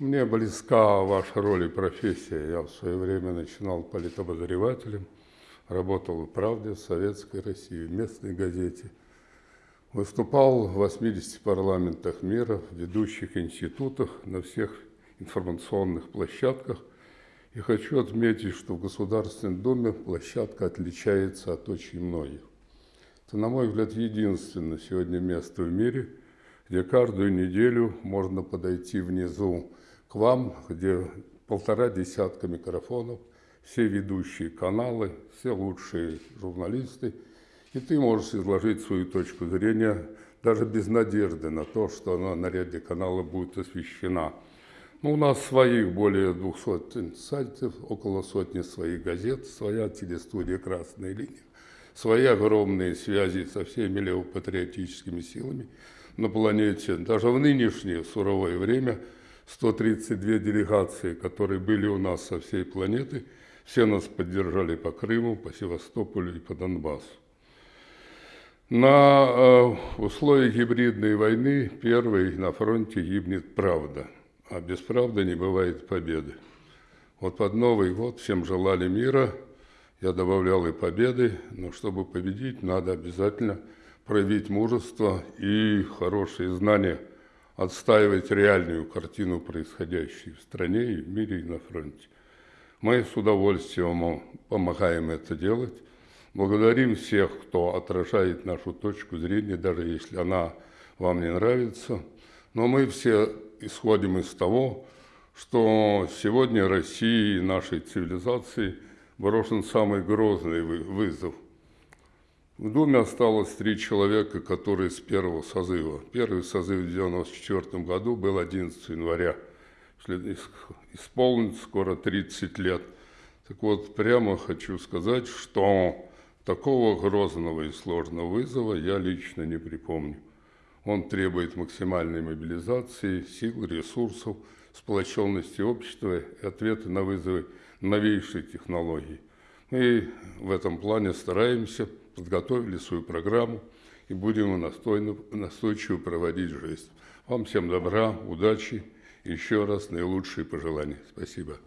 Мне близка ваша роль и профессия. Я в свое время начинал политобозревателем, работал в «Правде», в Советской России, в местной газете. Выступал в 80 парламентах мира, в ведущих институтах, на всех информационных площадках. И хочу отметить, что в Государственной Думе площадка отличается от очень многих. Это, на мой взгляд, единственное сегодня место в мире, где каждую неделю можно подойти внизу к вам, где полтора десятка микрофонов, все ведущие каналы, все лучшие журналисты, и ты можешь изложить свою точку зрения даже без надежды на то, что она на ряде канала будет освещена. Ну, у нас своих более 200 сайтов, около сотни своих газет, своя телестудия «Красная линия», свои огромные связи со всеми левопатриотическими силами на планете. Даже в нынешнее суровое время – 132 делегации, которые были у нас со всей планеты, все нас поддержали по Крыму, по Севастополю и по Донбассу. На э, условиях гибридной войны первой на фронте гибнет правда, а без правды не бывает победы. Вот под Новый год всем желали мира, я добавлял и победы, но чтобы победить, надо обязательно проявить мужество и хорошие знания – отстаивать реальную картину происходящей в стране и в мире и на фронте. Мы с удовольствием помогаем это делать. Благодарим всех, кто отражает нашу точку зрения, даже если она вам не нравится. Но мы все исходим из того, что сегодня России и нашей цивилизации брошен самый грозный вызов – в Думе осталось три человека, которые с первого созыва. Первый созыв в 1994 году был 11 января. Исполнится скоро 30 лет. Так вот, прямо хочу сказать, что такого грозного и сложного вызова я лично не припомню. Он требует максимальной мобилизации, сил, ресурсов, сплоченности общества и ответа на вызовы новейшей технологий. Мы в этом плане стараемся – подготовили свою программу и будем настойно, настойчиво проводить жизнь. Вам всем добра, удачи, еще раз наилучшие пожелания. Спасибо.